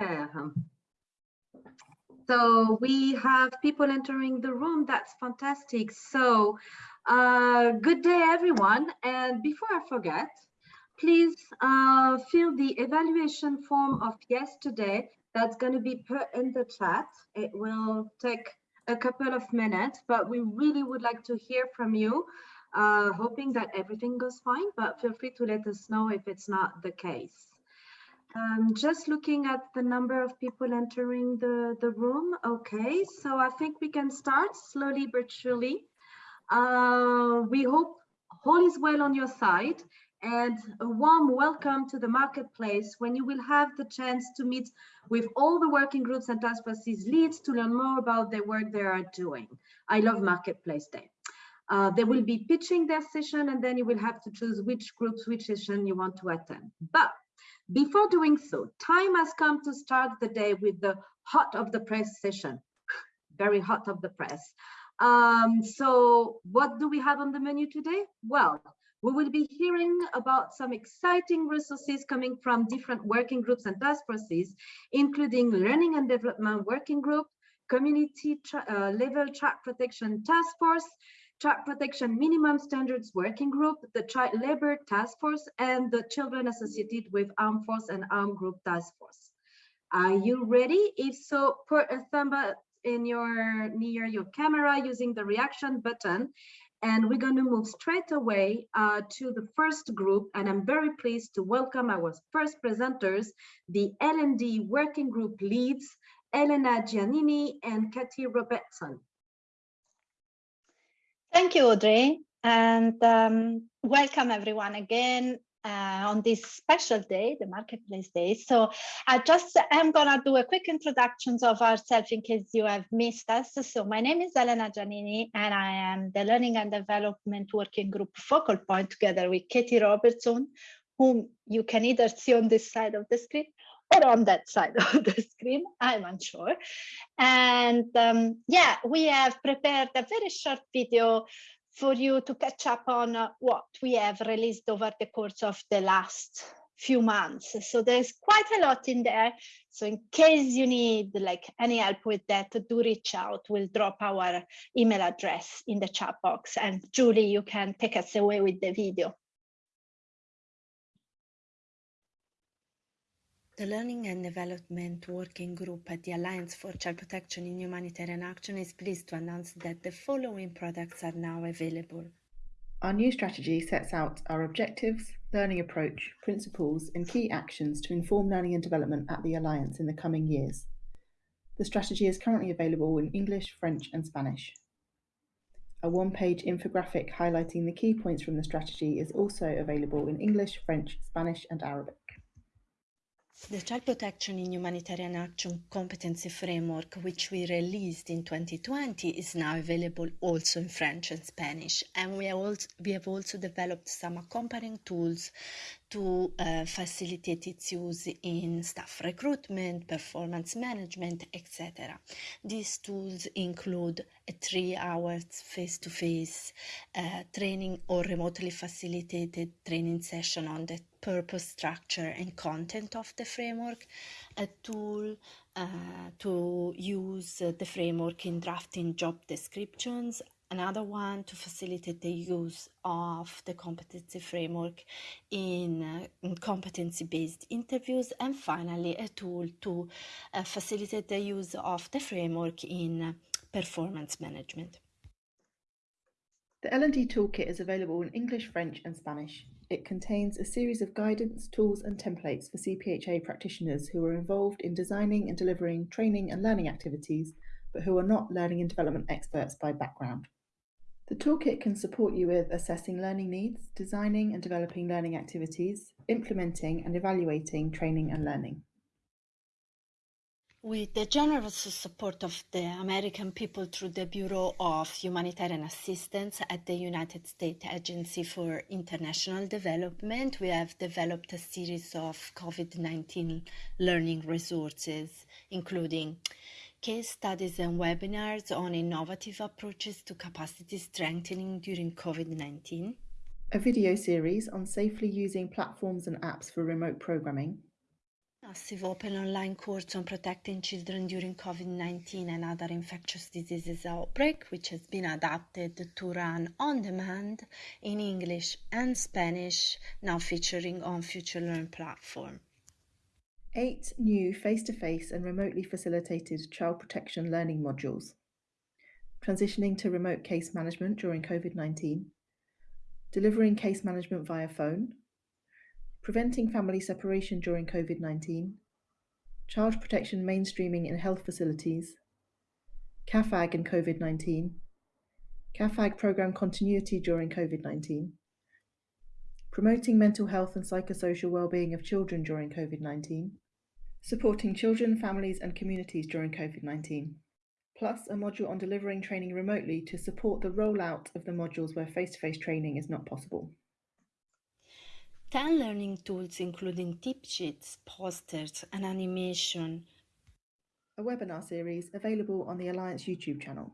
Yeah. So we have people entering the room. That's fantastic. So uh, good day, everyone. And before I forget, please uh, fill the evaluation form of yesterday. That's going to be put in the chat. It will take a couple of minutes, but we really would like to hear from you, uh, hoping that everything goes fine, but feel free to let us know if it's not the case. Um, just looking at the number of people entering the, the room. Okay, so I think we can start slowly but surely. Uh, we hope all is well on your side and a warm welcome to the marketplace when you will have the chance to meet with all the working groups and task forces leads to learn more about the work they are doing. I love Marketplace Day. Uh, they will be pitching their session and then you will have to choose which groups, which session you want to attend. But before doing so, time has come to start the day with the hot of the press session. Very hot of the press. Um, so what do we have on the menu today? Well, we will be hearing about some exciting resources coming from different working groups and task forces, including Learning and Development Working Group, Community uh, Level Child Protection Task Force, Child Protection Minimum Standards Working Group, the Child Labor Task Force, and the Children Associated with Armed Force and Armed Group Task Force. Are you ready? If so, put a thumb up in your near your camera using the reaction button and we're going to move straight away uh, to the first group. And I'm very pleased to welcome our first presenters, the L&D working group leads, Elena Giannini and Katie Robertson. Thank you, Audrey. And um, welcome everyone again uh, on this special day, the Marketplace Day. So I just am gonna do a quick introduction of ourselves in case you have missed us. So my name is Elena Giannini and I am the Learning and Development Working Group focal point together with Katie Robertson, whom you can either see on this side of the screen or on that side of the screen, I'm unsure. And um, yeah, we have prepared a very short video for you to catch up on uh, what we have released over the course of the last few months. So there's quite a lot in there. So in case you need like any help with that, do reach out. We'll drop our email address in the chat box. And Julie, you can take us away with the video. The Learning and Development Working Group at the Alliance for Child Protection in Humanitarian Action is pleased to announce that the following products are now available. Our new strategy sets out our objectives, learning approach, principles, and key actions to inform learning and development at the Alliance in the coming years. The strategy is currently available in English, French, and Spanish. A one page infographic highlighting the key points from the strategy is also available in English, French, Spanish, and Arabic. The Child Protection in Humanitarian Action Competency Framework, which we released in 2020, is now available also in French and Spanish. And we have also, developed some accompanying tools to uh, facilitate its use in staff recruitment, performance management, etc. These tools include a three hours face-to-face uh, training or remotely facilitated training session on the purpose, structure, and content of the framework, a tool uh, to use the framework in drafting job descriptions, another one to facilitate the use of the competency framework in, uh, in competency-based interviews and finally a tool to uh, facilitate the use of the framework in uh, performance management. The L&D toolkit is available in English, French and Spanish. It contains a series of guidance, tools and templates for CPHA practitioners who are involved in designing and delivering training and learning activities but who are not learning and development experts by background. The toolkit can support you with assessing learning needs, designing and developing learning activities, implementing and evaluating training and learning. With the generous support of the American people through the Bureau of Humanitarian Assistance at the United States Agency for International Development, we have developed a series of COVID-19 learning resources, including case studies and webinars on innovative approaches to capacity strengthening during COVID-19. A video series on safely using platforms and apps for remote programming. massive open online course on protecting children during COVID-19 and other infectious diseases outbreak, which has been adapted to run on demand in English and Spanish, now featuring on FutureLearn platform. Eight new face-to-face and remotely facilitated child protection learning modules. Transitioning to remote case management during COVID-19. Delivering case management via phone. Preventing family separation during COVID 19, child protection mainstreaming in health facilities, CAFAG and COVID 19, CAFAG programme continuity during COVID 19, promoting mental health and psychosocial well-being of children during COVID 19, supporting children, families, and communities during COVID 19 plus a module on delivering training remotely to support the rollout of the modules where face to face training is not possible. 10 learning tools including tip sheets, posters and animation. A webinar series available on the Alliance YouTube channel.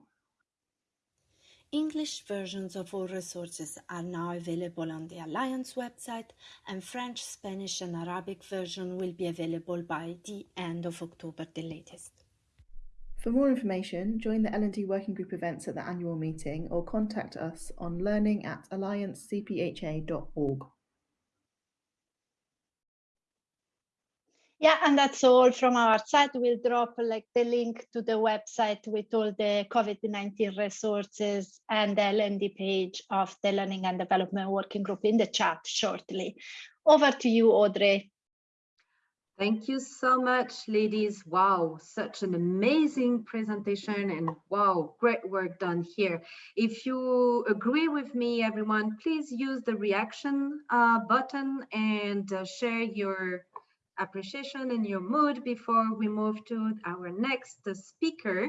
English versions of all resources are now available on the Alliance website and French, Spanish and Arabic version will be available by the end of October the latest. For more information, join the L&D Working Group events at the annual meeting or contact us on learning at alliancecpha.org. Yeah, and that's all from our side. We'll drop like the link to the website with all the COVID-19 resources and the L&D page of the Learning and Development Working Group in the chat shortly. Over to you, Audrey. Thank you so much, ladies. Wow, such an amazing presentation and wow, great work done here. If you agree with me, everyone, please use the reaction uh, button and uh, share your appreciation and your mood before we move to our next speaker.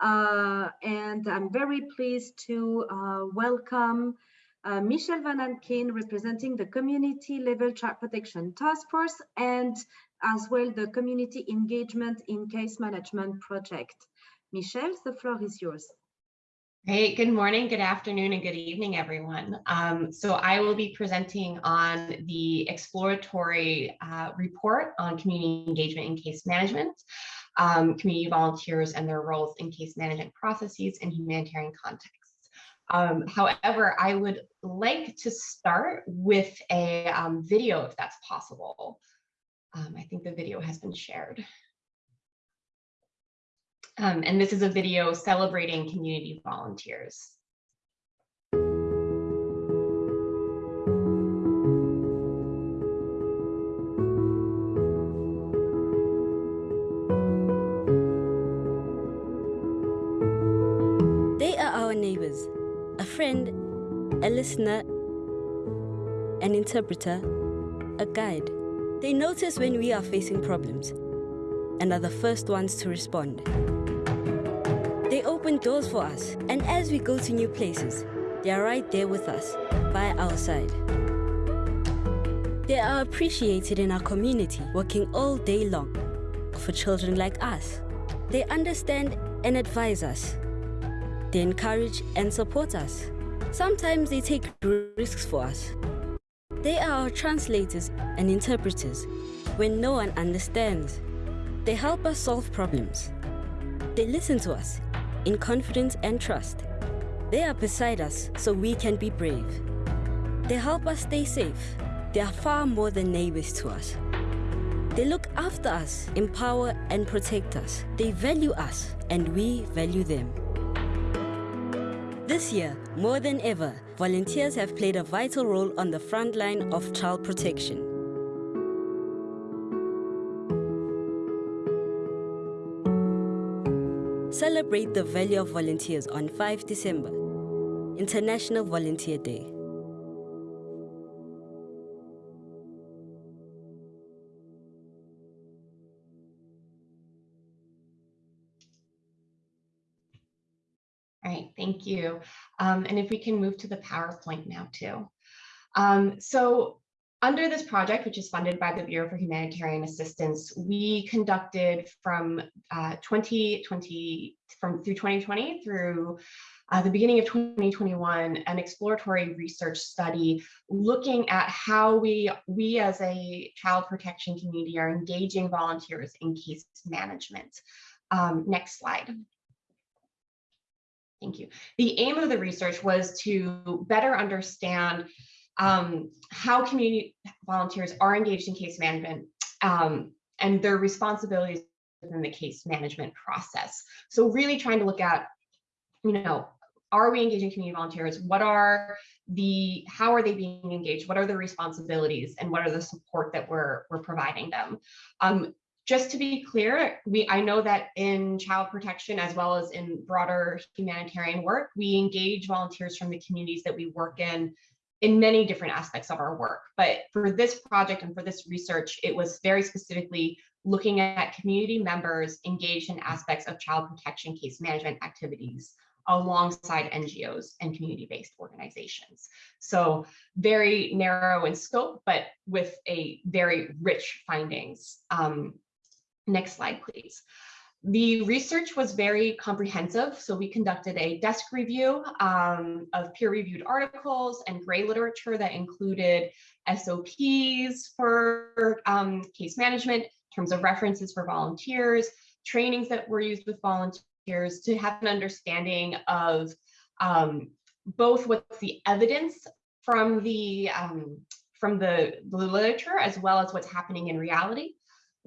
Uh, and I'm very pleased to uh, welcome uh, Michelle Van Akin, representing the Community Level Child Protection Task Force and as well the Community Engagement in Case Management Project. Michelle, the floor is yours. Great. Good morning, good afternoon, and good evening, everyone. Um, so I will be presenting on the exploratory uh, report on community engagement in case management, um, community volunteers and their roles in case management processes in humanitarian contexts. Um, however, I would like to start with a um, video if that's possible. Um, I think the video has been shared. Um, and this is a video celebrating community volunteers. They are our neighbors, a friend, a listener, an interpreter, a guide. They notice when we are facing problems and are the first ones to respond. They open doors for us, and as we go to new places, they are right there with us, by our side. They are appreciated in our community, working all day long for children like us. They understand and advise us. They encourage and support us. Sometimes they take risks for us. They are our translators and interpreters when no one understands. They help us solve problems. They listen to us in confidence and trust. They are beside us so we can be brave. They help us stay safe. They are far more than neighbors to us. They look after us, empower and protect us. They value us and we value them. This year, more than ever, volunteers have played a vital role on the front line of child protection. Celebrate the value of volunteers on 5 December, International Volunteer Day. All right, thank you. Um, and if we can move to the PowerPoint now too. Um, so under this project, which is funded by the Bureau for Humanitarian Assistance, we conducted from uh, 2020 from through 2020 through uh, the beginning of 2021 an exploratory research study looking at how we we as a child protection community are engaging volunteers in case management. Um, next slide. Thank you. The aim of the research was to better understand um, how community volunteers are engaged in case management um, and their responsibilities within the case management process. So really trying to look at, you know, are we engaging community volunteers? What are the, how are they being engaged? What are the responsibilities and what are the support that we're, we're providing them? Um, just to be clear, we I know that in child protection as well as in broader humanitarian work, we engage volunteers from the communities that we work in in many different aspects of our work. But for this project and for this research, it was very specifically looking at community members engaged in aspects of child protection case management activities alongside NGOs and community-based organizations. So very narrow in scope, but with a very rich findings. Um, Next slide, please. The research was very comprehensive, so we conducted a desk review um, of peer-reviewed articles and gray literature that included SOPs for um, case management, terms of references for volunteers, trainings that were used with volunteers to have an understanding of um, both what's the evidence from the um, from the, the literature as well as what's happening in reality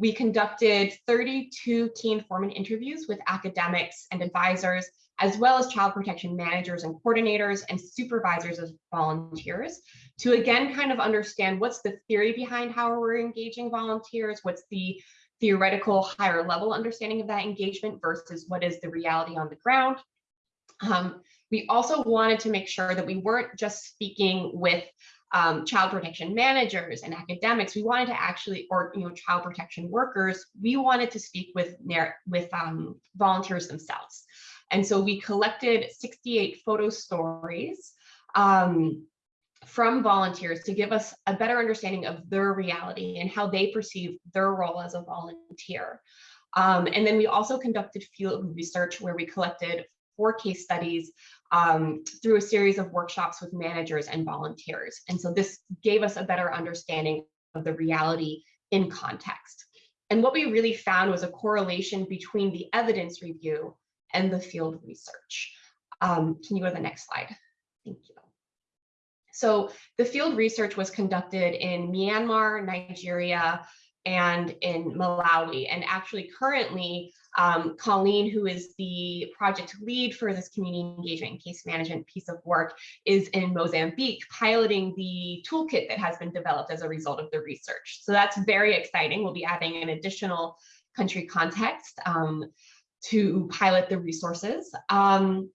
we conducted 32 key informant interviews with academics and advisors, as well as child protection managers and coordinators and supervisors of volunteers to again kind of understand what's the theory behind how we're engaging volunteers, what's the theoretical higher level understanding of that engagement versus what is the reality on the ground. Um, we also wanted to make sure that we weren't just speaking with um, child protection managers and academics, we wanted to actually, or you know, child protection workers, we wanted to speak with with um, volunteers themselves. And so we collected 68 photo stories um, from volunteers to give us a better understanding of their reality and how they perceive their role as a volunteer. Um, and then we also conducted field research where we collected four case studies um, through a series of workshops with managers and volunteers. And so this gave us a better understanding of the reality in context. And what we really found was a correlation between the evidence review and the field research. Um, can you go to the next slide? Thank you. So the field research was conducted in Myanmar, Nigeria, and in Malawi. And actually currently, um, Colleen, who is the project lead for this community engagement and case management piece of work, is in Mozambique piloting the toolkit that has been developed as a result of the research. So that's very exciting. We'll be adding an additional country context um, to pilot the resources. Um,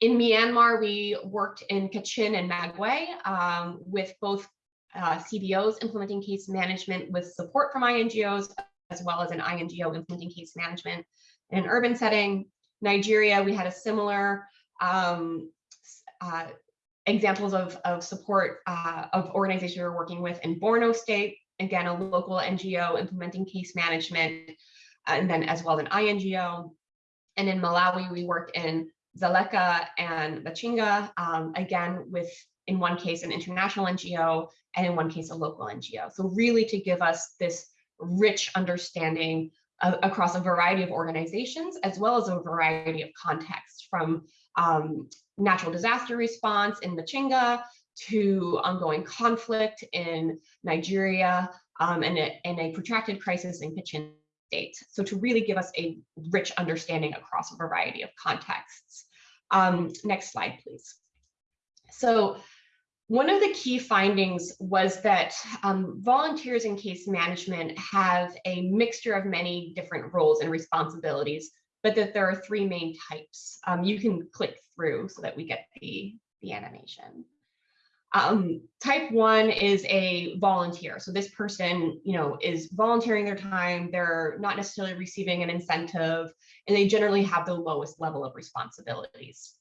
in Myanmar, we worked in Kachin and Magway um, with both uh, CBOs implementing case management with support from INGOs, as well as an INGO implementing case management in an urban setting. Nigeria, we had a similar um, uh, examples of, of support uh, of organizations we were working with in Borno State, again, a local NGO implementing case management, and then as well as an INGO. And in Malawi, we worked in Dzaleka and Machinga, um, again, with in one case an international NGO and in one case a local NGO. So really to give us this rich understanding across a variety of organizations as well as a variety of contexts from um, natural disaster response in Machinga to ongoing conflict in Nigeria um, and, a, and a protracted crisis in Kachin State. So to really give us a rich understanding across a variety of contexts. Um, next slide, please. So one of the key findings was that um, volunteers in case management have a mixture of many different roles and responsibilities, but that there are three main types. Um, you can click through so that we get the, the animation. Um, type one is a volunteer. So this person, you know, is volunteering their time. They're not necessarily receiving an incentive, and they generally have the lowest level of responsibilities.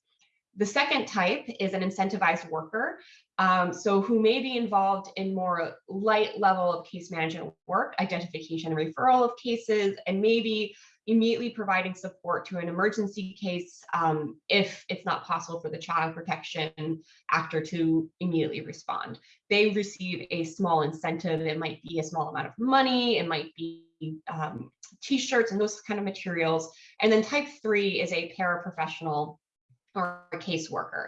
The second type is an incentivized worker, um, so who may be involved in more light level of case management work, identification and referral of cases, and maybe immediately providing support to an emergency case um, if it's not possible for the child protection actor to immediately respond. They receive a small incentive. It might be a small amount of money. It might be um, t-shirts and those kind of materials. And then type three is a paraprofessional or a caseworker.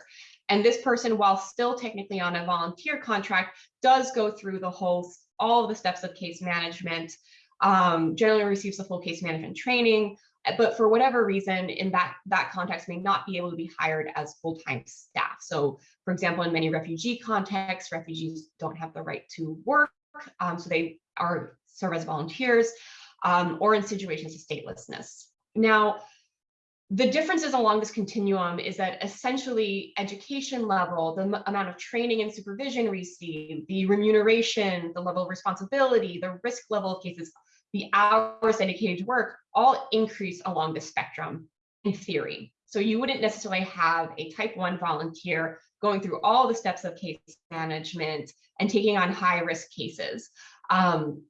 And this person, while still technically on a volunteer contract, does go through the whole, all the steps of case management, um, generally receives the full case management training, but for whatever reason in that, that context may not be able to be hired as full-time staff. So for example, in many refugee contexts, refugees don't have the right to work, um, so they are serve as volunteers, um, or in situations of statelessness. Now, the differences along this continuum is that essentially education level, the amount of training and supervision received, the remuneration, the level of responsibility, the risk level of cases, the hours dedicated to work all increase along the spectrum in theory. So you wouldn't necessarily have a type one volunteer going through all the steps of case management and taking on high risk cases. Um,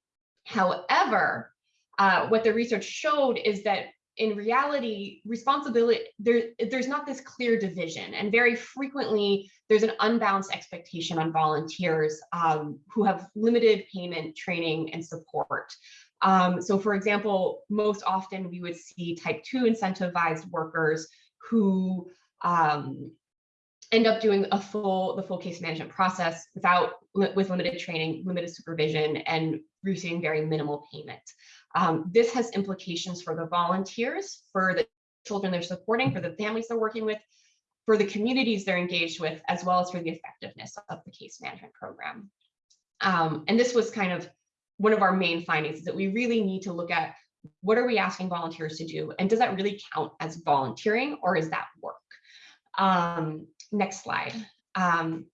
however, uh, what the research showed is that in reality, responsibility, there, there's not this clear division. And very frequently, there's an unbalanced expectation on volunteers um, who have limited payment, training, and support. Um, so for example, most often we would see type two incentivized workers who um, end up doing a full the full case management process without with limited training, limited supervision, and receiving very minimal payment. Um, this has implications for the volunteers, for the children they're supporting, for the families they're working with, for the communities they're engaged with, as well as for the effectiveness of the case management program. Um, and this was kind of one of our main findings is that we really need to look at what are we asking volunteers to do? And does that really count as volunteering or is that work? Um, next slide. Um,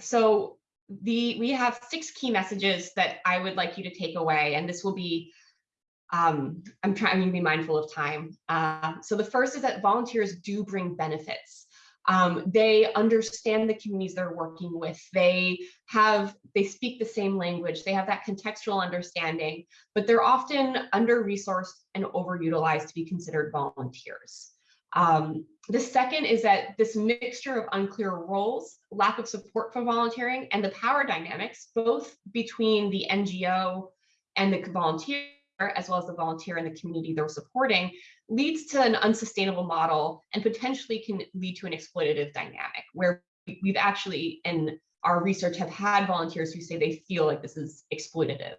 so the we have six key messages that I would like you to take away, and this will be um, I'm trying to be mindful of time. Uh, so the first is that volunteers do bring benefits. Um, they understand the communities they're working with. They have, they speak the same language. They have that contextual understanding, but they're often under-resourced and overutilized to be considered volunteers. Um, the second is that this mixture of unclear roles, lack of support for volunteering, and the power dynamics, both between the NGO and the volunteer as well as the volunteer and the community they're supporting leads to an unsustainable model and potentially can lead to an exploitative dynamic where we've actually in our research have had volunteers who say they feel like this is exploitative.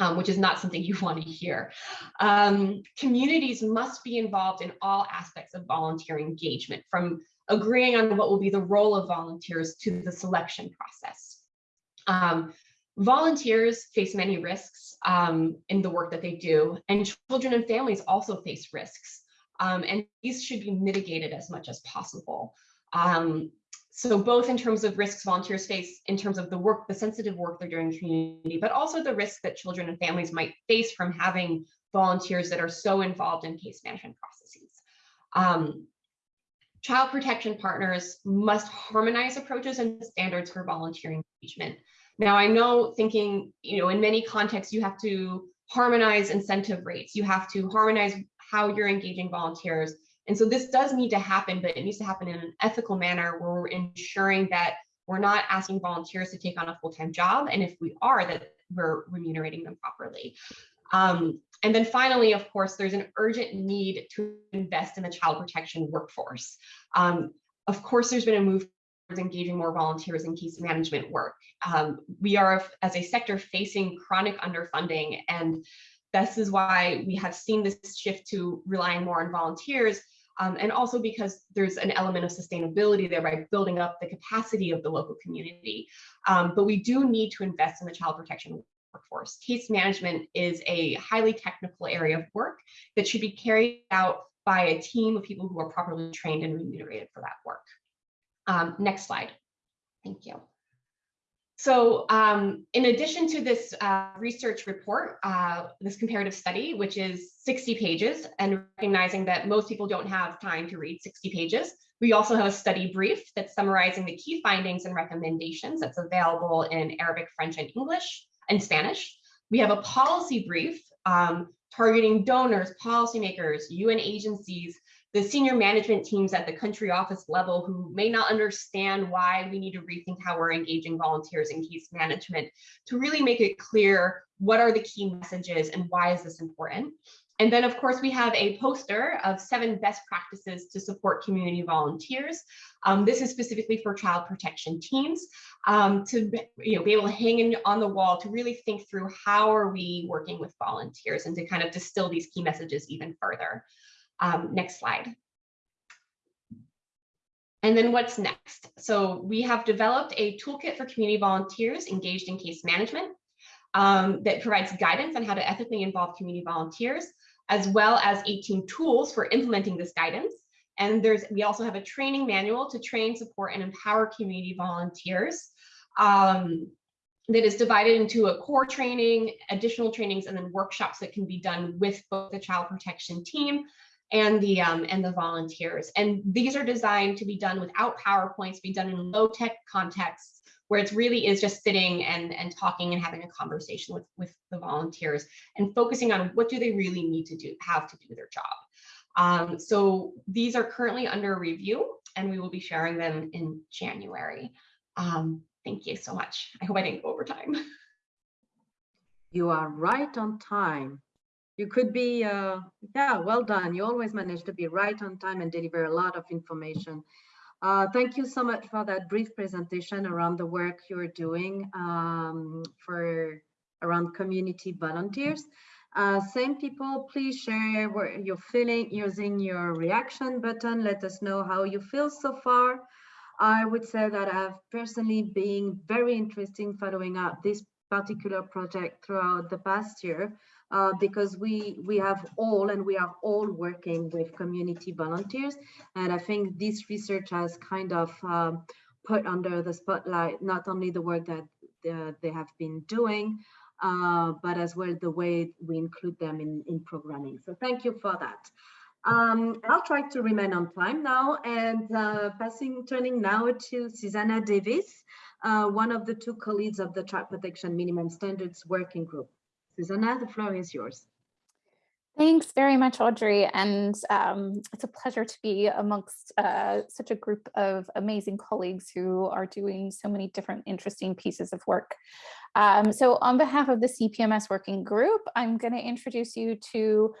Um, which is not something you want to hear. Um, communities must be involved in all aspects of volunteer engagement, from agreeing on what will be the role of volunteers to the selection process. Um, Volunteers face many risks um, in the work that they do, and children and families also face risks. Um, and these should be mitigated as much as possible. Um, so both in terms of risks volunteers face in terms of the work, the sensitive work they're doing in the community, but also the risk that children and families might face from having volunteers that are so involved in case management processes. Um, child protection partners must harmonize approaches and standards for volunteer engagement. Now I know thinking, you know, in many contexts, you have to harmonize incentive rates. You have to harmonize how you're engaging volunteers. And so this does need to happen, but it needs to happen in an ethical manner where we're ensuring that we're not asking volunteers to take on a full-time job. And if we are, that we're remunerating them properly. Um, and then finally, of course, there's an urgent need to invest in the child protection workforce. Um, of course, there's been a move engaging more volunteers in case management work. Um, we are, as a sector, facing chronic underfunding, and this is why we have seen this shift to relying more on volunteers, um, and also because there's an element of sustainability there by building up the capacity of the local community. Um, but we do need to invest in the child protection workforce. Case management is a highly technical area of work that should be carried out by a team of people who are properly trained and remunerated for that work. Um, next slide. Thank you. So um, in addition to this uh, research report, uh, this comparative study, which is 60 pages, and recognizing that most people don't have time to read 60 pages, we also have a study brief that's summarizing the key findings and recommendations that's available in Arabic, French, and English, and Spanish. We have a policy brief um, targeting donors, policymakers, UN agencies, the senior management teams at the country office level who may not understand why we need to rethink how we're engaging volunteers in case management to really make it clear what are the key messages and why is this important. And then, of course, we have a poster of seven best practices to support community volunteers. Um, this is specifically for child protection teams um, to you know, be able to hang in on the wall to really think through how are we working with volunteers and to kind of distill these key messages even further. Um, next slide. And then what's next? So we have developed a toolkit for community volunteers engaged in case management um, that provides guidance on how to ethically involve community volunteers, as well as 18 tools for implementing this guidance. And there's we also have a training manual to train, support, and empower community volunteers um, that is divided into a core training, additional trainings, and then workshops that can be done with both the child protection team and the um, and the volunteers. And these are designed to be done without PowerPoints, be done in low tech contexts where it really is just sitting and, and talking and having a conversation with, with the volunteers and focusing on what do they really need to do, have to do their job. Um, so these are currently under review and we will be sharing them in January. Um, thank you so much. I hope I didn't go over time. You are right on time you could be, uh, yeah, well done. You always manage to be right on time and deliver a lot of information. Uh, thank you so much for that brief presentation around the work you're doing um, for around community volunteers. Uh, same people, please share what you're feeling using your reaction button. Let us know how you feel so far. I would say that I've personally been very interested in following up this particular project throughout the past year uh, because we we have all and we are all working with community volunteers. And i think this research has kind of um, put under the spotlight not only the work that uh, they have been doing uh, but as well the way we include them in in programming. So thank you for that. Um, I'll try to remain on time now and uh, passing, turning now to Susanna Davis, uh, one of the two colleagues of the Child Protection Minimum Standards Working Group. Susanna, the floor is yours. Thanks very much, Audrey. And um, it's a pleasure to be amongst uh, such a group of amazing colleagues who are doing so many different interesting pieces of work. Um, so on behalf of the CPMS working group, I'm going to introduce you to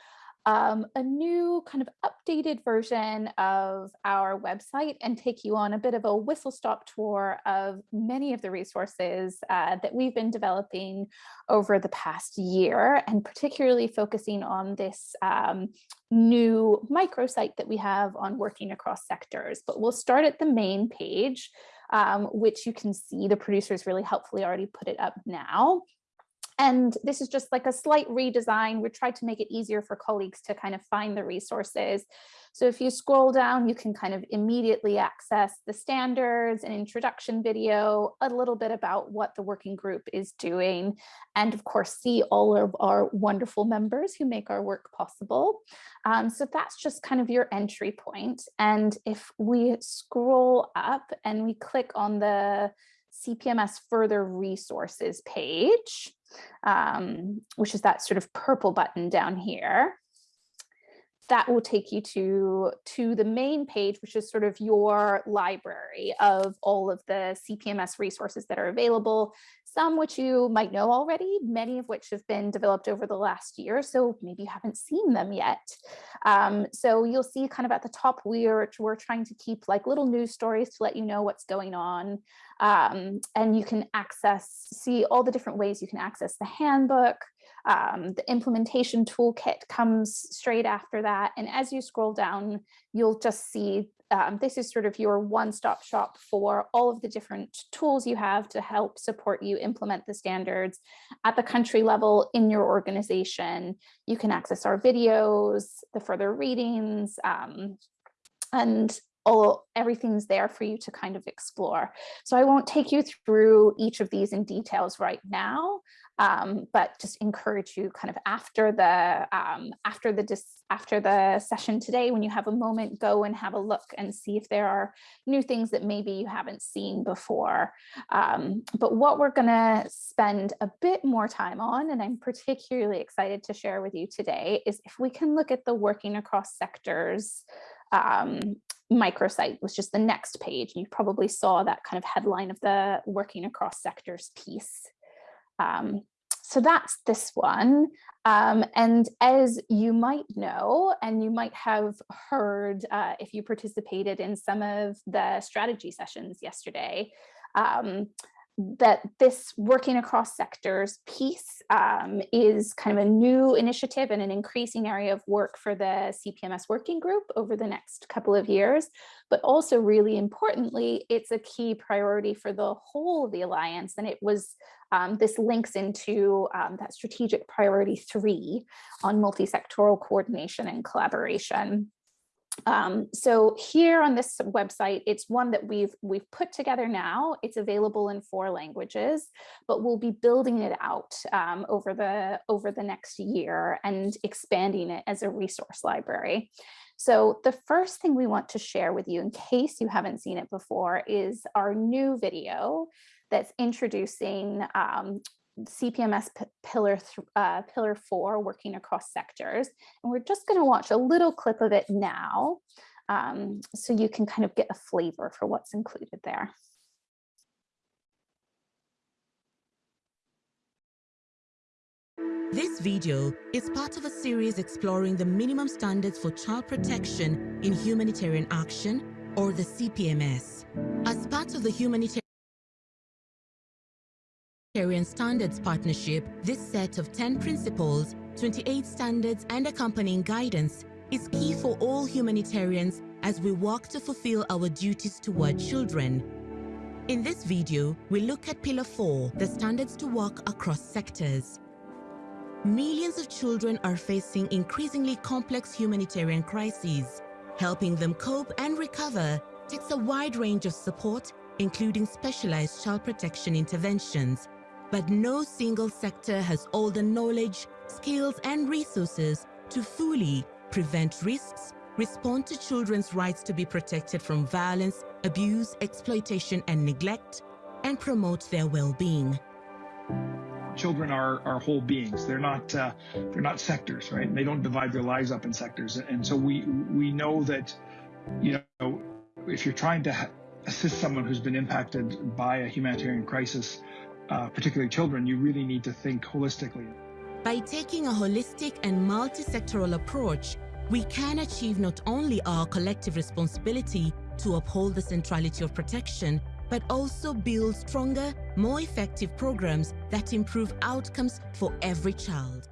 um, a new kind of updated version of our website and take you on a bit of a whistle stop tour of many of the resources uh, that we've been developing over the past year and particularly focusing on this um, new microsite that we have on working across sectors. But we'll start at the main page, um, which you can see the producers really helpfully already put it up now. And this is just like a slight redesign. We tried to make it easier for colleagues to kind of find the resources. So if you scroll down, you can kind of immediately access the standards, an introduction video, a little bit about what the working group is doing, and of course, see all of our wonderful members who make our work possible. Um, so that's just kind of your entry point. And if we scroll up and we click on the CPMS further resources page, um, which is that sort of purple button down here. That will take you to, to the main page, which is sort of your library of all of the CPMS resources that are available some which you might know already, many of which have been developed over the last year, so maybe you haven't seen them yet. Um, so you'll see kind of at the top, we're, we're trying to keep like little news stories to let you know what's going on. Um, and you can access, see all the different ways you can access the handbook, um, the implementation toolkit comes straight after that. And as you scroll down, you'll just see um, this is sort of your one-stop shop for all of the different tools you have to help support you implement the standards at the country level in your organization. You can access our videos, the further readings, um, and all everything's there for you to kind of explore. So I won't take you through each of these in details right now, um, but just encourage you kind of after the um, after the after the session today, when you have a moment, go and have a look and see if there are new things that maybe you haven't seen before. Um, but what we're going to spend a bit more time on, and I'm particularly excited to share with you today, is if we can look at the working across sectors um, microsite was just the next page. You probably saw that kind of headline of the working across sectors piece. Um, so that's this one. Um, and as you might know, and you might have heard uh, if you participated in some of the strategy sessions yesterday, um, that this working across sectors piece um, is kind of a new initiative and an increasing area of work for the CPMS working group over the next couple of years. But also really importantly, it's a key priority for the whole of the Alliance. And it was, um, this links into um, that strategic priority three on multi-sectoral coordination and collaboration. Um, so here on this website, it's one that we've we've put together now. It's available in four languages, but we'll be building it out um, over the over the next year and expanding it as a resource library. So the first thing we want to share with you in case you haven't seen it before is our new video that's introducing um, CPMS pillar, uh, pillar four, working across sectors. And we're just gonna watch a little clip of it now um, so you can kind of get a flavor for what's included there. This video is part of a series exploring the minimum standards for child protection in humanitarian action, or the CPMS. As part of the humanitarian Humanitarian Standards Partnership, this set of 10 principles, 28 standards and accompanying guidance is key for all humanitarians as we work to fulfill our duties toward children. In this video, we look at Pillar 4, the standards to work across sectors. Millions of children are facing increasingly complex humanitarian crises. Helping them cope and recover takes a wide range of support, including specialized child protection interventions, but no single sector has all the knowledge, skills and resources to fully prevent risks, respond to children's rights to be protected from violence, abuse, exploitation and neglect, and promote their well-being. Children are, are whole beings. They're not uh, they're not sectors, right? They don't divide their lives up in sectors. And so we we know that, you know, if you're trying to assist someone who's been impacted by a humanitarian crisis, uh, particularly children, you really need to think holistically. By taking a holistic and multi-sectoral approach, we can achieve not only our collective responsibility to uphold the centrality of protection, but also build stronger, more effective programs that improve outcomes for every child.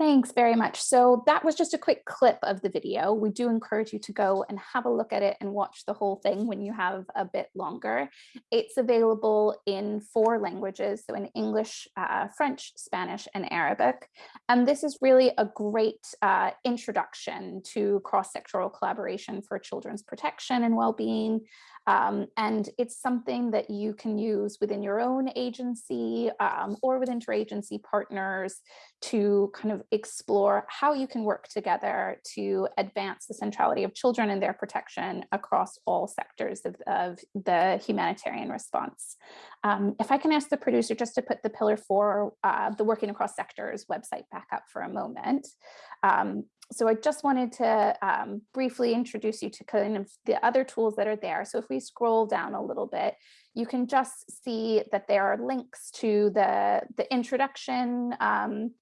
Thanks very much. So that was just a quick clip of the video. We do encourage you to go and have a look at it and watch the whole thing when you have a bit longer. It's available in four languages, so in English, uh, French, Spanish, and Arabic. And this is really a great uh, introduction to cross-sectoral collaboration for children's protection and well-being. Um, and it's something that you can use within your own agency um, or with interagency partners to kind of explore how you can work together to advance the centrality of children and their protection across all sectors of, of the humanitarian response. Um, if I can ask the producer just to put the pillar four, uh, the working across sectors website back up for a moment. Um, so I just wanted to um, briefly introduce you to kind of the other tools that are there. So if we scroll down a little bit, you can just see that there are links to the, the introduction um,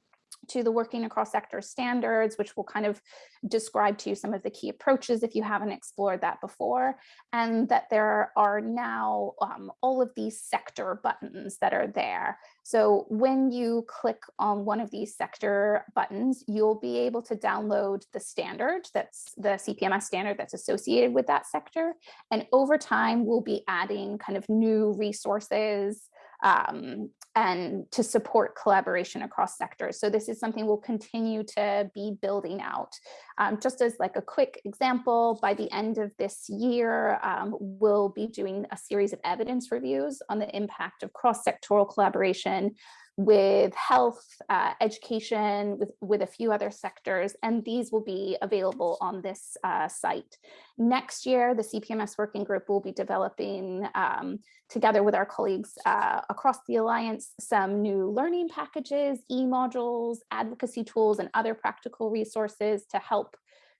to the working across sector standards, which will kind of describe to you some of the key approaches if you haven't explored that before, and that there are now um, all of these sector buttons that are there. So when you click on one of these sector buttons, you'll be able to download the standard that's the CPMS standard that's associated with that sector. And over time, we'll be adding kind of new resources, um, and to support collaboration across sectors. So this is something we'll continue to be building out. Um, just as like a quick example, by the end of this year, um, we'll be doing a series of evidence reviews on the impact of cross-sectoral collaboration with health, uh, education, with, with a few other sectors, and these will be available on this uh, site. Next year, the CPMS working group will be developing, um, together with our colleagues uh, across the Alliance, some new learning packages, e-modules, advocacy tools, and other practical resources to help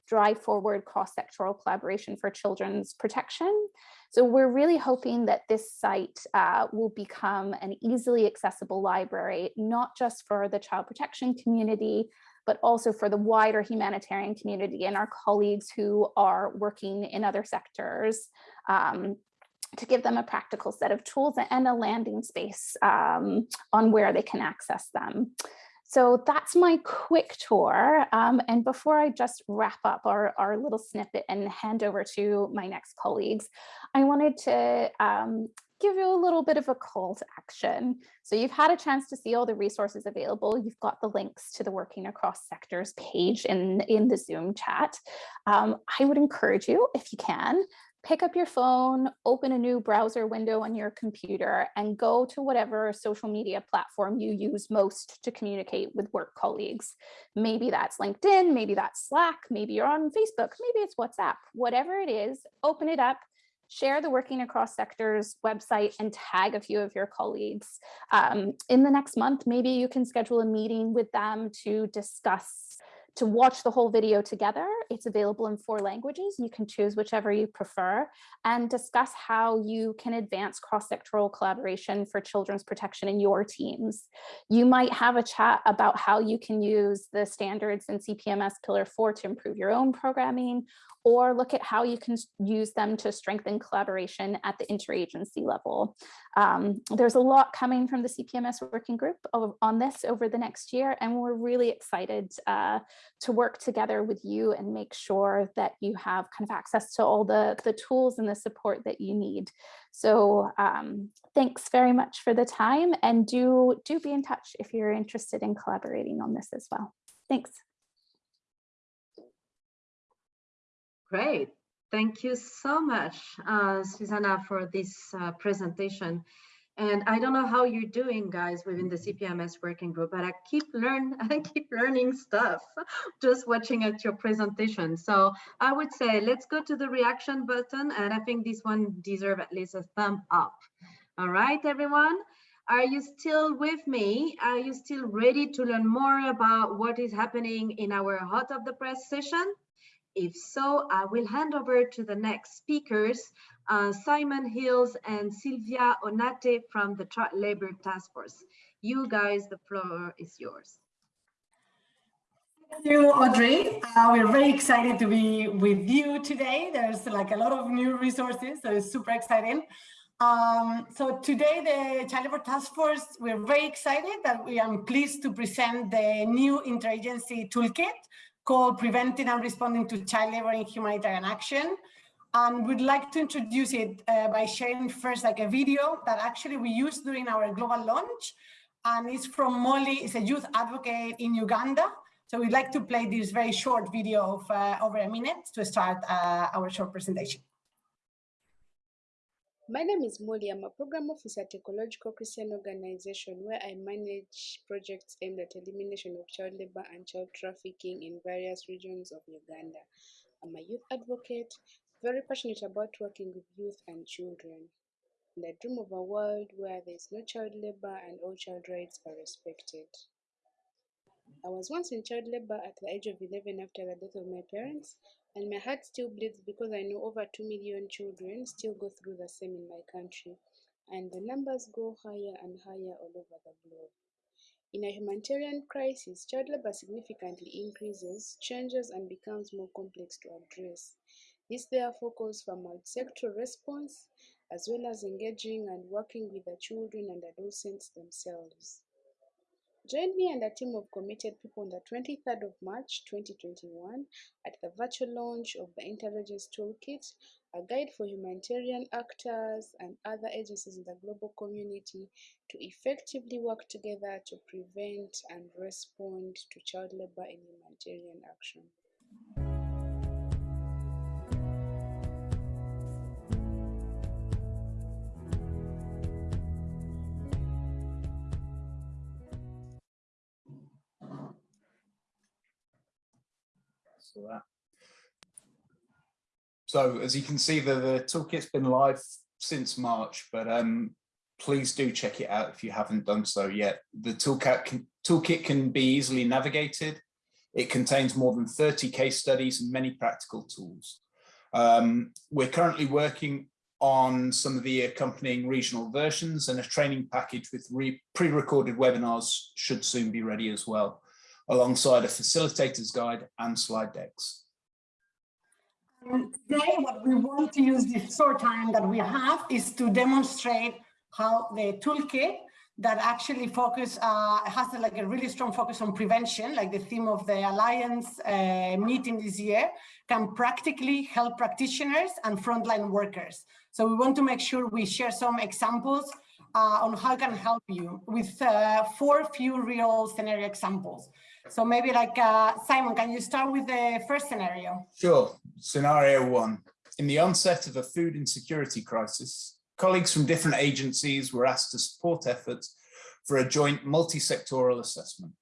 drive forward cross-sectoral collaboration for children's protection. So we're really hoping that this site uh, will become an easily accessible library, not just for the child protection community, but also for the wider humanitarian community and our colleagues who are working in other sectors um, to give them a practical set of tools and a landing space um, on where they can access them. So that's my quick tour. Um, and before I just wrap up our, our little snippet and hand over to my next colleagues, I wanted to um, give you a little bit of a call to action. So you've had a chance to see all the resources available. You've got the links to the Working Across Sectors page in, in the Zoom chat. Um, I would encourage you, if you can, pick up your phone, open a new browser window on your computer and go to whatever social media platform you use most to communicate with work colleagues. Maybe that's LinkedIn, maybe that's Slack, maybe you're on Facebook, maybe it's WhatsApp, whatever it is, open it up, share the Working Across Sectors website and tag a few of your colleagues. Um, in the next month, maybe you can schedule a meeting with them to discuss to watch the whole video together. It's available in four languages. You can choose whichever you prefer and discuss how you can advance cross-sectoral collaboration for children's protection in your teams. You might have a chat about how you can use the standards in CPMS Pillar 4 to improve your own programming or look at how you can use them to strengthen collaboration at the interagency level. Um, there's a lot coming from the CPMS working group on this over the next year, and we're really excited uh, to work together with you and make sure that you have kind of access to all the, the tools and the support that you need. So um, thanks very much for the time and do, do be in touch if you're interested in collaborating on this as well. Thanks. Great. Thank you so much, uh, Susanna, for this uh, presentation. And I don't know how you're doing, guys, within the CPMS working group, but I keep learn, I keep learning stuff just watching at your presentation. So I would say let's go to the reaction button, and I think this one deserves at least a thumb up. All right, everyone. Are you still with me? Are you still ready to learn more about what is happening in our Hot of the Press session? If so, I will hand over to the next speakers, uh, Simon Hills and Sylvia Onate from the Child Labor Task Force. You guys, the floor is yours. Thank you, Audrey. Uh, we're very excited to be with you today. There's like a lot of new resources, so it's super exciting. Um, so today, the Child Labor Task Force, we're very excited that we are pleased to present the new interagency toolkit called Preventing and Responding to Child Labor in Humanitarian Action. And we'd like to introduce it uh, by sharing first like a video that actually we used during our global launch. And it's from Molly, it's a youth advocate in Uganda. So we'd like to play this very short video of uh, over a minute to start uh, our short presentation. My name is Molly. I'm a program officer at Ecological Christian Organization where I manage projects aimed at elimination of child labor and child trafficking in various regions of Uganda. I'm a youth advocate, very passionate about working with youth and children. And I dream of a world where there is no child labor and all child rights are respected. I was once in child labor at the age of 11 after the death of my parents, and my heart still bleeds because I know over 2 million children still go through the same in my country, and the numbers go higher and higher all over the globe. In a humanitarian crisis, child labor significantly increases, changes, and becomes more complex to address. This therefore calls for multi-sectoral response, as well as engaging and working with the children and adolescents themselves. Join me and a team of committed people on the 23rd of March 2021 at the virtual launch of the Interagency Toolkit, a guide for humanitarian actors and other agencies in the global community to effectively work together to prevent and respond to child labor in humanitarian action. So that so as you can see, the, the toolkit's been live since March, but um, please do check it out if you haven't done so yet. The toolkit can, toolkit can be easily navigated. It contains more than 30 case studies and many practical tools. Um, we're currently working on some of the accompanying regional versions and a training package with pre-recorded webinars should soon be ready as well, alongside a facilitator's guide and slide decks. And today, what we want to use this short time that we have is to demonstrate how the toolkit that actually focus uh, has like a really strong focus on prevention, like the theme of the Alliance uh, meeting this year, can practically help practitioners and frontline workers. So we want to make sure we share some examples uh, on how it can help you with uh, four few real scenario examples. So maybe like, uh, Simon, can you start with the first scenario? Sure. Scenario one. In the onset of a food insecurity crisis, colleagues from different agencies were asked to support efforts for a joint multi-sectoral assessment.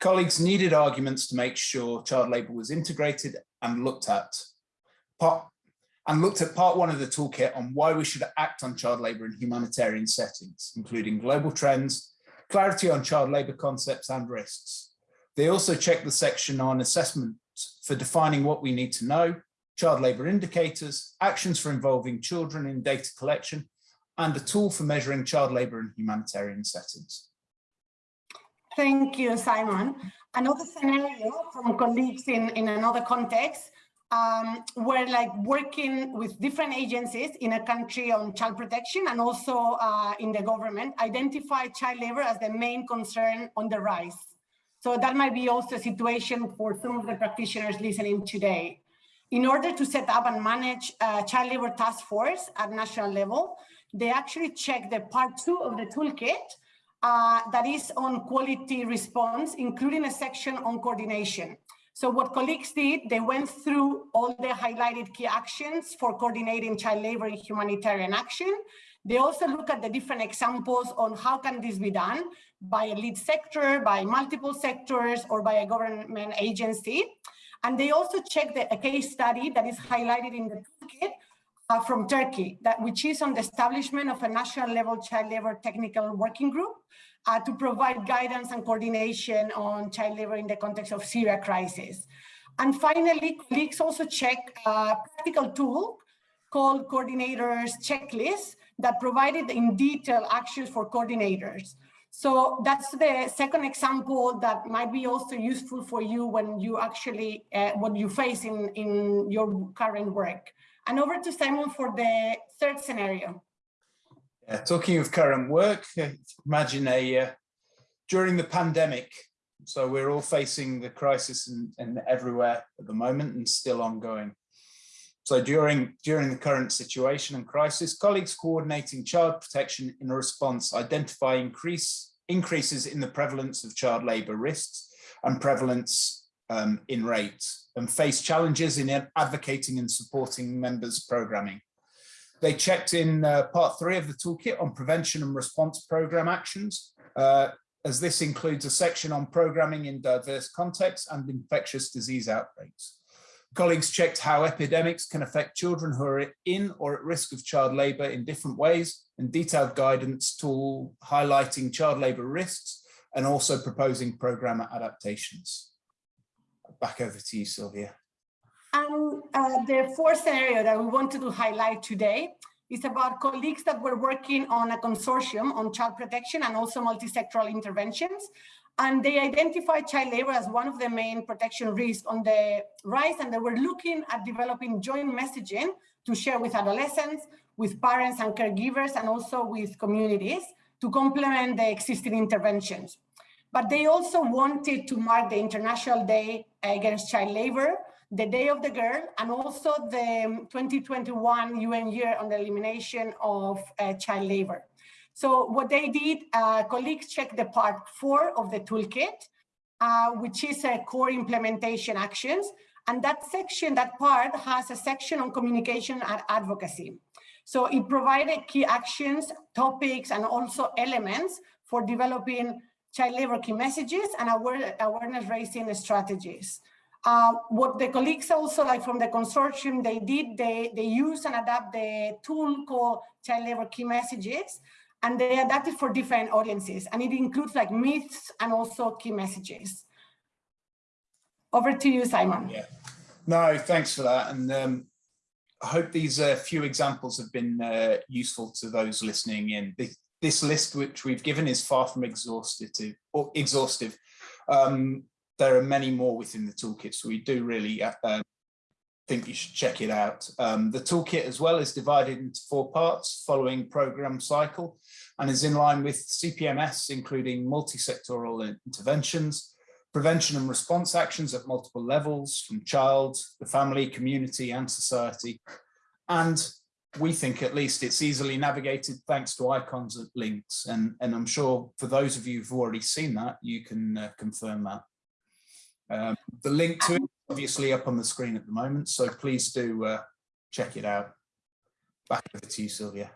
Colleagues needed arguments to make sure child labour was integrated and looked at. Part, and looked at part one of the toolkit on why we should act on child labour in humanitarian settings, including global trends, clarity on child labour concepts and risks, they also check the section on assessment for defining what we need to know, child labour indicators, actions for involving children in data collection, and a tool for measuring child labour in humanitarian settings. Thank you, Simon. Another scenario from colleagues in, in another context, um, we're like working with different agencies in a country on child protection and also uh, in the government, identify child labor as the main concern on the rise. So that might be also a situation for some of the practitioners listening today. In order to set up and manage a child labor task force at national level, they actually check the part two of the toolkit uh, that is on quality response, including a section on coordination. So what colleagues did, they went through all the highlighted key actions for coordinating child labor in humanitarian action. They also look at the different examples on how can this be done by a lead sector, by multiple sectors, or by a government agency. And they also check the, a case study that is highlighted in the toolkit uh, from Turkey, that which is on the establishment of a national level child labor technical working group uh, to provide guidance and coordination on child labor in the context of Syria crisis. And finally, colleagues also check a practical tool called Coordinators Checklist that provided in detail actions for coordinators. So that's the second example that might be also useful for you when you actually, uh, what you face in, in your current work. And over to Simon for the third scenario. Yeah, talking of current work, uh, imagine a, uh, during the pandemic, so we're all facing the crisis and in everywhere at the moment and still ongoing. So during, during the current situation and crisis, colleagues coordinating child protection in response identify increase, increases in the prevalence of child labour risks and prevalence um, in rates and face challenges in advocating and supporting members programming. They checked in uh, part three of the toolkit on prevention and response program actions, uh, as this includes a section on programming in diverse contexts and infectious disease outbreaks. Colleagues checked how epidemics can affect children who are in or at risk of child labour in different ways and detailed guidance tool highlighting child labour risks and also proposing programme adaptations. Back over to you, Sylvia. And uh, the fourth scenario that we wanted to highlight today is about colleagues that were working on a consortium on child protection and also multi-sectoral interventions and they identified child labor as one of the main protection risks on the rise, and they were looking at developing joint messaging to share with adolescents, with parents and caregivers, and also with communities to complement the existing interventions. But they also wanted to mark the International Day Against Child Labor the Day of the Girl, and also the 2021 UN Year on the Elimination of uh, Child Labor. So what they did, uh, colleagues checked the part four of the toolkit, uh, which is a core implementation actions. And that section, that part has a section on communication and advocacy. So it provided key actions, topics, and also elements for developing child labor key messages and awareness raising strategies. Uh, what the colleagues also like from the consortium they did, they, they use and adapt the tool called child labor key messages and they adapt it for different audiences and it includes like myths and also key messages. Over to you, Simon. Yeah. No, thanks for that. And um, I hope these uh, few examples have been uh, useful to those listening in. This, this, list, which we've given, is far from exhaustive. Or exhaustive. Um, there are many more within the toolkit, so we do really um, think you should check it out. Um, the toolkit as well is divided into four parts following program cycle and is in line with CPMS, including multi-sectoral interventions, prevention and response actions at multiple levels from child, the family, community and society. And we think at least it's easily navigated thanks to icons and links. And, and I'm sure for those of you who've already seen that, you can uh, confirm that. Um, the link to it obviously up on the screen at the moment, so please do uh, check it out. Back over to you, Sylvia.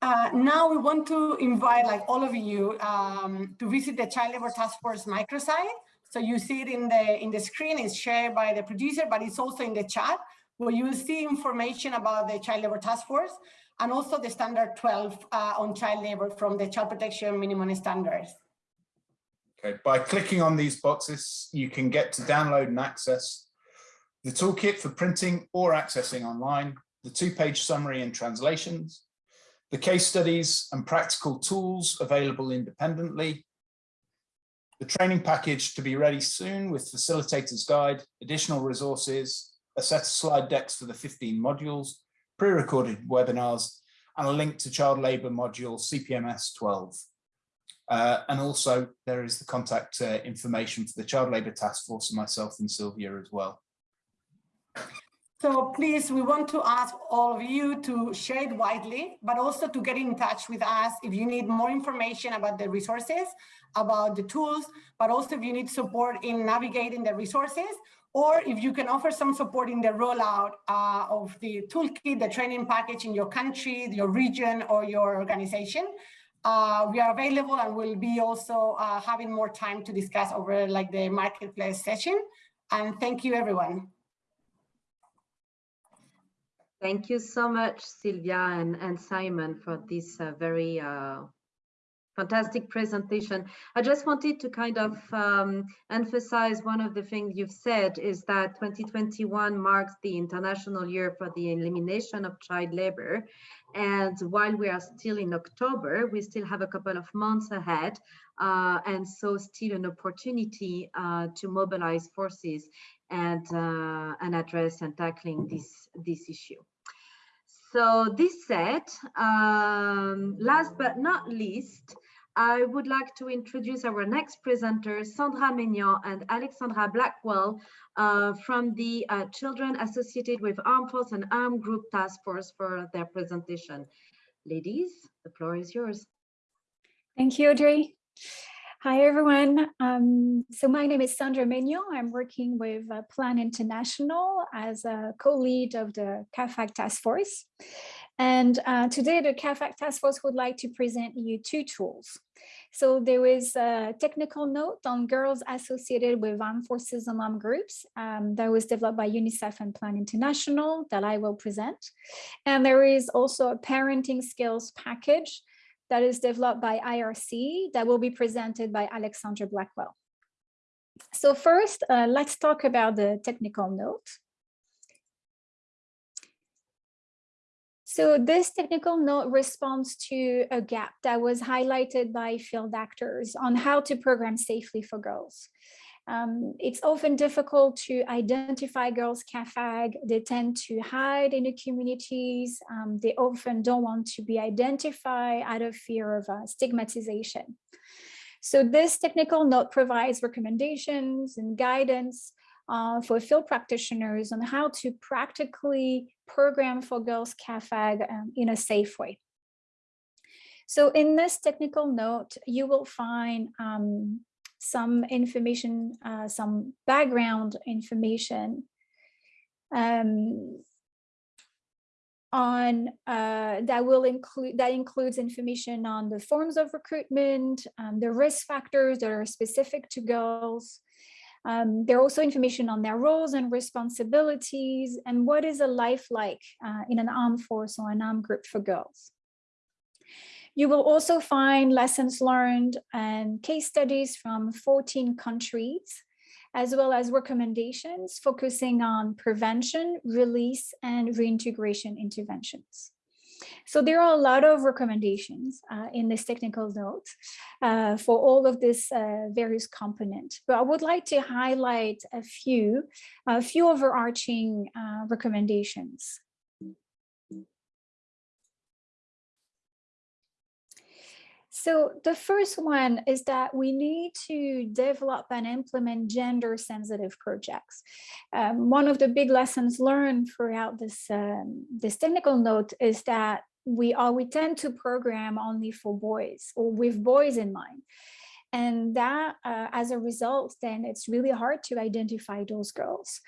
Uh, now we want to invite like all of you um, to visit the Child Labor Task Force microsite. So you see it in the in the screen, it's shared by the producer, but it's also in the chat where you will see information about the Child Labor Task Force and also the standard 12 uh, on child labor from the child protection minimum standards. Okay, by clicking on these boxes, you can get to download and access the toolkit for printing or accessing online, the two-page summary and translations, the case studies and practical tools available independently, the training package to be ready soon with facilitator's guide, additional resources, a set of slide decks for the 15 modules, pre-recorded webinars, and a link to child labour module CPMS 12. Uh, and also there is the contact uh, information for the Child Labour Task Force and myself and Sylvia as well. So please, we want to ask all of you to share it widely, but also to get in touch with us if you need more information about the resources, about the tools, but also if you need support in navigating the resources, or if you can offer some support in the rollout uh, of the toolkit, the training package in your country, your region, or your organization. Uh, we are available and we'll be also uh, having more time to discuss over like the marketplace session. And thank you, everyone. Thank you so much, Sylvia and, and Simon, for this uh, very uh, fantastic presentation. I just wanted to kind of um, emphasize one of the things you've said is that 2021 marks the International Year for the Elimination of Child Labor. And while we are still in October, we still have a couple of months ahead. Uh, and so still an opportunity uh, to mobilize forces and uh, address and tackling this this issue. So this said, um, last but not least, I would like to introduce our next presenters, Sandra Maignan and Alexandra Blackwell uh, from the uh, Children Associated with Armed Force and Armed Group Task Force for their presentation. Ladies, the floor is yours. Thank you, Audrey. Hi, everyone. Um, so my name is Sandra Maignan. I'm working with uh, Plan International as a co-lead of the CAAFAG task force. And uh, today the CAAFAG task force would like to present you two tools. So there is a technical note on girls associated with armed forces and armed groups um, that was developed by UNICEF and Plan International that I will present. And there is also a parenting skills package that is developed by IRC that will be presented by Alexandra Blackwell. So first, uh, let's talk about the technical note. So this technical note responds to a gap that was highlighted by field actors on how to program safely for girls. Um, it's often difficult to identify girls CAAFAG. They tend to hide in the communities. Um, they often don't want to be identified out of fear of uh, stigmatization. So this technical note provides recommendations and guidance uh, for field practitioners on how to practically program for girls CAAFAG um, in a safe way. So in this technical note, you will find um, some information, uh, some background information um, on uh, that will include that includes information on the forms of recruitment, um, the risk factors that are specific to girls. Um, there are also information on their roles and responsibilities and what is a life like uh, in an armed force or an armed group for girls. You will also find lessons learned and case studies from 14 countries, as well as recommendations focusing on prevention, release, and reintegration interventions. So there are a lot of recommendations uh, in this technical note uh, for all of this uh, various components, but I would like to highlight a few, a few overarching uh, recommendations. So the first one is that we need to develop and implement gender sensitive projects. Um, one of the big lessons learned throughout this, um, this technical note is that we are we tend to program only for boys or with boys in mind. And that, uh, as a result, then it's really hard to identify those girls.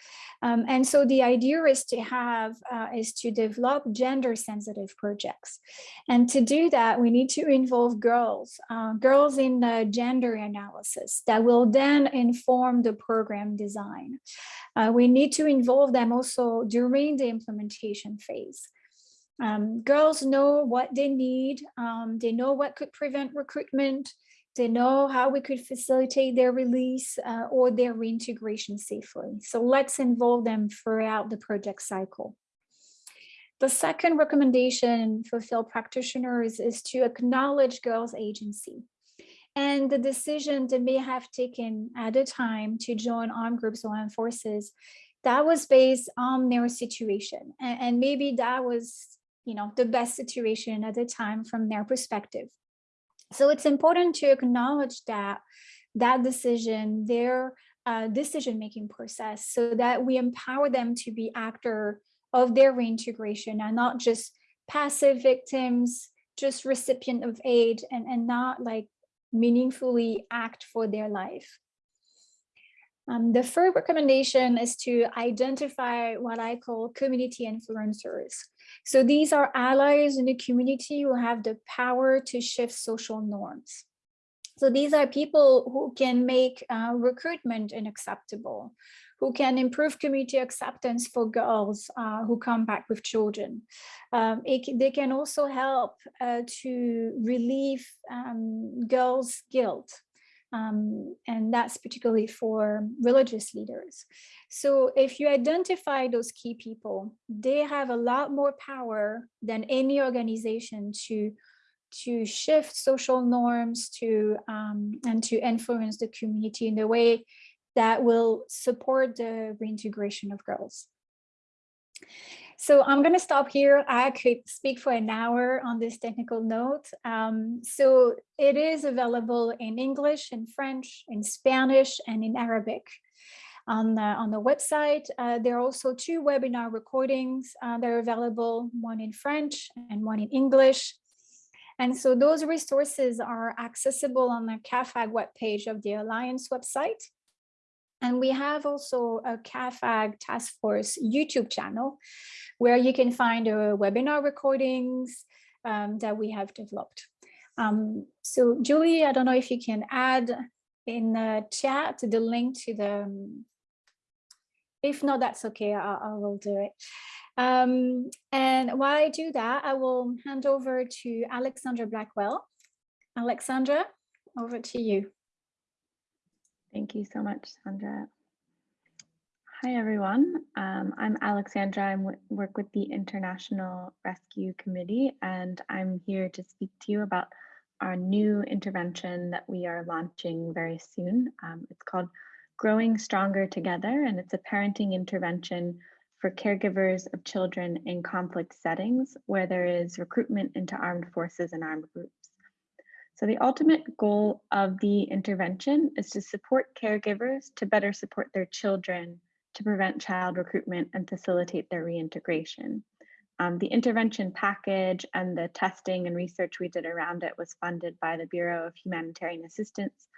Um, and so the idea is to have, uh, is to develop gender sensitive projects. And to do that, we need to involve girls, uh, girls in the gender analysis that will then inform the program design. Uh, we need to involve them also during the implementation phase. Um, girls know what they need. Um, they know what could prevent recruitment. They know how we could facilitate their release uh, or their reintegration safely. So let's involve them throughout the project cycle. The second recommendation for field practitioners is to acknowledge girls' agency and the decision they may have taken at a time to join armed groups or armed forces that was based on their situation and maybe that was you know the best situation at the time from their perspective so it's important to acknowledge that that decision, their uh, decision-making process, so that we empower them to be actor of their reintegration and not just passive victims, just recipient of aid and, and not like meaningfully act for their life. Um, the third recommendation is to identify what I call community influencers. So these are allies in the community who have the power to shift social norms. So these are people who can make uh, recruitment unacceptable, who can improve community acceptance for girls uh, who come back with children. Um, it, they can also help uh, to relieve um, girls' guilt um, and that's particularly for religious leaders. So if you identify those key people, they have a lot more power than any organization to to shift social norms to um, and to influence the community in a way that will support the reintegration of girls. So I'm going to stop here. I could speak for an hour on this technical note. Um, so it is available in English, in French, in Spanish, and in Arabic on the, on the website. Uh, there are also two webinar recordings uh, that are available, one in French and one in English. And so those resources are accessible on the CAAFAG webpage of the Alliance website. And we have also a CAAFAG task force YouTube channel where you can find uh, webinar recordings um, that we have developed. Um, so Julie, I don't know if you can add in the chat the link to the, um, if not, that's okay, I, I will do it. Um, and while I do that, I will hand over to Alexandra Blackwell. Alexandra, over to you. Thank you so much, Sandra. Hi, everyone. Um, I'm Alexandra. I work with the International Rescue Committee, and I'm here to speak to you about our new intervention that we are launching very soon. Um, it's called Growing Stronger Together, and it's a parenting intervention for caregivers of children in conflict settings where there is recruitment into armed forces and armed groups. So the ultimate goal of the intervention is to support caregivers to better support their children to prevent child recruitment and facilitate their reintegration. Um, the intervention package and the testing and research we did around it was funded by the Bureau of Humanitarian Assistance.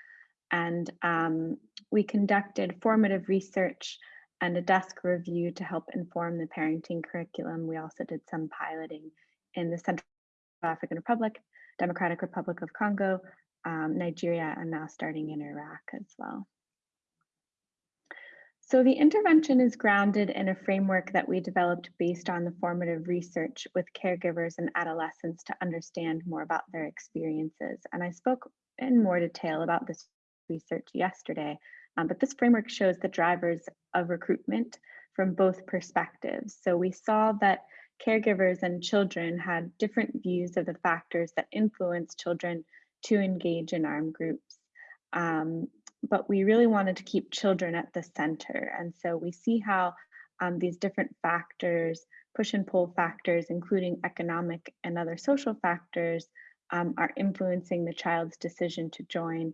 And um, we conducted formative research and a desk review to help inform the parenting curriculum. We also did some piloting in the Central African Republic, Democratic Republic of Congo, um, Nigeria, and now starting in Iraq as well. So the intervention is grounded in a framework that we developed based on the formative research with caregivers and adolescents to understand more about their experiences. And I spoke in more detail about this research yesterday, um, but this framework shows the drivers of recruitment from both perspectives. So we saw that caregivers and children had different views of the factors that influence children to engage in armed groups. Um, but we really wanted to keep children at the center. And so we see how um, these different factors, push and pull factors, including economic and other social factors, um, are influencing the child's decision to join.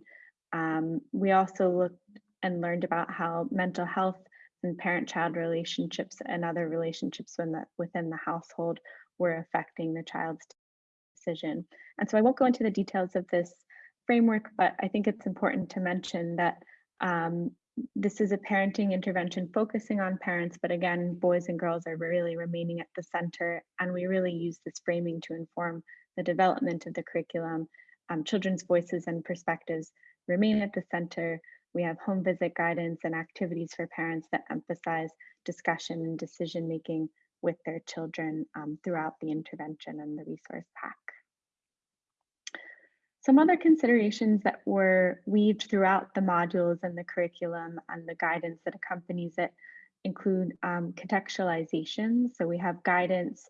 Um, we also looked and learned about how mental health and parent-child relationships and other relationships within the, within the household were affecting the child's decision. And so I won't go into the details of this framework, but I think it's important to mention that um, this is a parenting intervention focusing on parents, but again, boys and girls are really remaining at the center, and we really use this framing to inform the development of the curriculum. Um, children's voices and perspectives remain at the center. We have home visit guidance and activities for parents that emphasize discussion and decision making with their children um, throughout the intervention and the resource pack. Some other considerations that were weaved throughout the modules and the curriculum and the guidance that accompanies it include um, contextualization. So we have guidance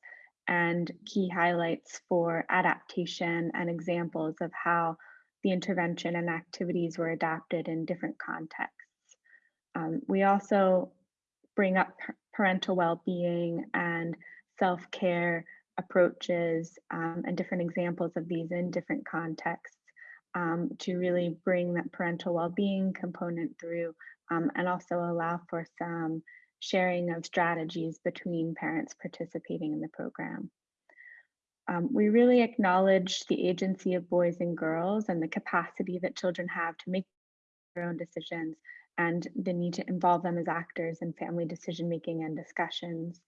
and key highlights for adaptation and examples of how the intervention and activities were adapted in different contexts. Um, we also bring up parental well-being and self-care approaches um, and different examples of these in different contexts um, to really bring that parental well-being component through um, and also allow for some sharing of strategies between parents participating in the program. Um, we really acknowledge the agency of boys and girls and the capacity that children have to make their own decisions and the need to involve them as actors in family decision making and discussions.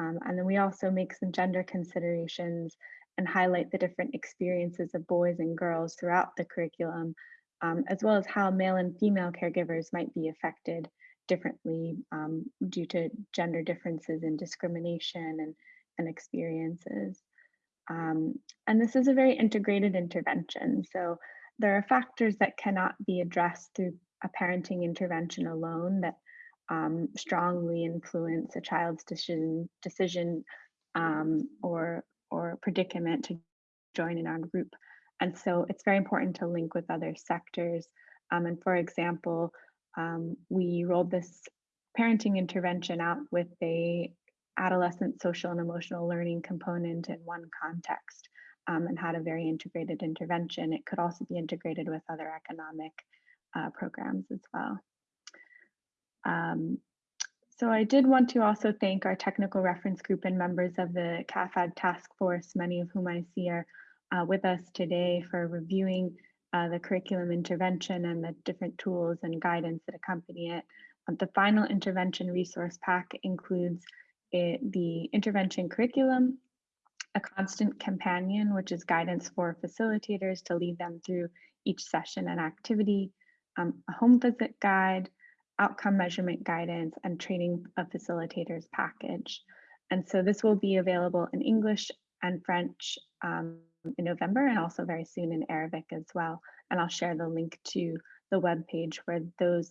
Um, and then we also make some gender considerations and highlight the different experiences of boys and girls throughout the curriculum, um, as well as how male and female caregivers might be affected differently um, due to gender differences in discrimination and, and experiences. Um, and this is a very integrated intervention. So there are factors that cannot be addressed through a parenting intervention alone that um, strongly influence a child's decision decision um, or or predicament to join an armed group. And so it's very important to link with other sectors. Um, and for example, um, we rolled this parenting intervention out with a adolescent social and emotional learning component in one context um, and had a very integrated intervention. It could also be integrated with other economic uh, programs as well. Um, so I did want to also thank our technical reference group and members of the CAAFAG task force, many of whom I see are uh, with us today for reviewing uh, the curriculum intervention and the different tools and guidance that accompany it. Um, the final intervention resource pack includes it, the intervention curriculum, a constant companion, which is guidance for facilitators to lead them through each session and activity, um, a home visit guide, outcome measurement guidance, and training of facilitators package. And so this will be available in English and French um, in November and also very soon in Arabic as well. And I'll share the link to the web page where those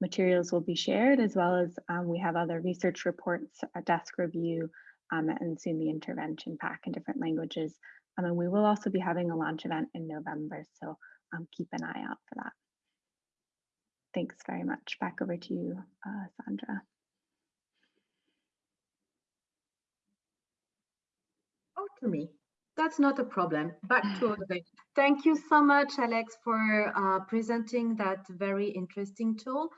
materials will be shared, as well as um, we have other research reports, a desk review, um, and soon the intervention pack in different languages. Um, and we will also be having a launch event in November, so um, keep an eye out for that. Thanks very much. Back over to you, uh, Sandra. Oh, to me. That's not a problem. Back to Audrey. Thank you so much, Alex, for uh, presenting that very interesting tool.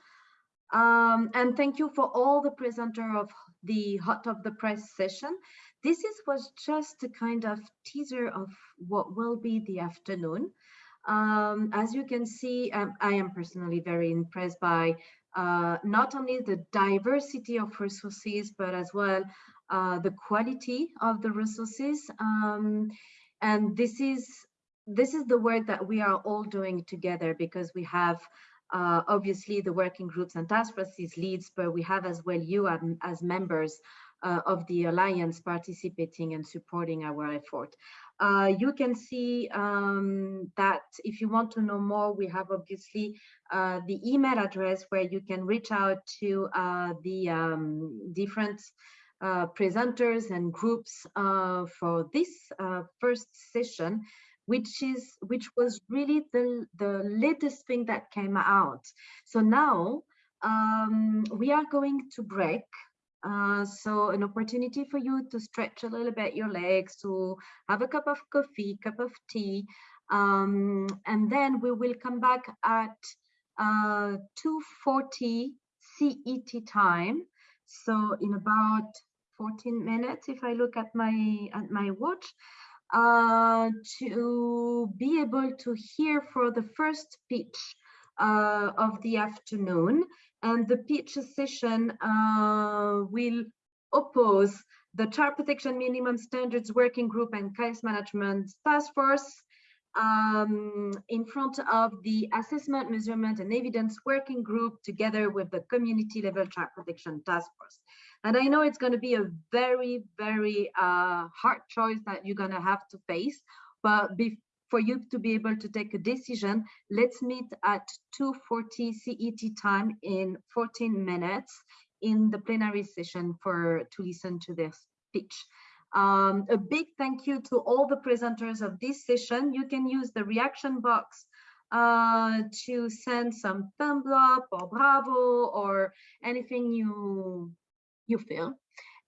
Um, and thank you for all the presenter of the Hot of the Press session. This is, was just a kind of teaser of what will be the afternoon. Um, as you can see, um, I am personally very impressed by uh, not only the diversity of resources, but as well uh, the quality of the resources. Um, and this is this is the work that we are all doing together because we have uh, obviously the working groups and task forces leads, but we have as well you as, as members uh, of the Alliance participating and supporting our effort. Uh, you can see um, that if you want to know more, we have obviously uh, the email address where you can reach out to uh, the um, different uh, presenters and groups uh, for this first session which is which was really the the latest thing that came out. So now um, we are going to break uh, so an opportunity for you to stretch a little bit your legs, to have a cup of coffee, cup of tea, um, and then we will come back at uh, 2.40 CET time. So in about 14 minutes, if I look at my at my watch, uh, to be able to hear for the first pitch uh, of the afternoon and the pitch session uh, will oppose the Child Protection Minimum Standards Working Group and Case Management Task Force um, in front of the Assessment, Measurement and Evidence Working Group together with the Community Level Child Protection Task Force. And I know it's going to be a very, very uh, hard choice that you're going to have to face. But for you to be able to take a decision, let's meet at 2.40 CET time in 14 minutes in the plenary session for to listen to this speech. Um, a big thank you to all the presenters of this session. You can use the reaction box uh, to send some thumbs up or bravo or anything you you feel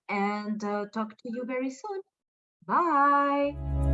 and uh, talk to you very soon. Bye.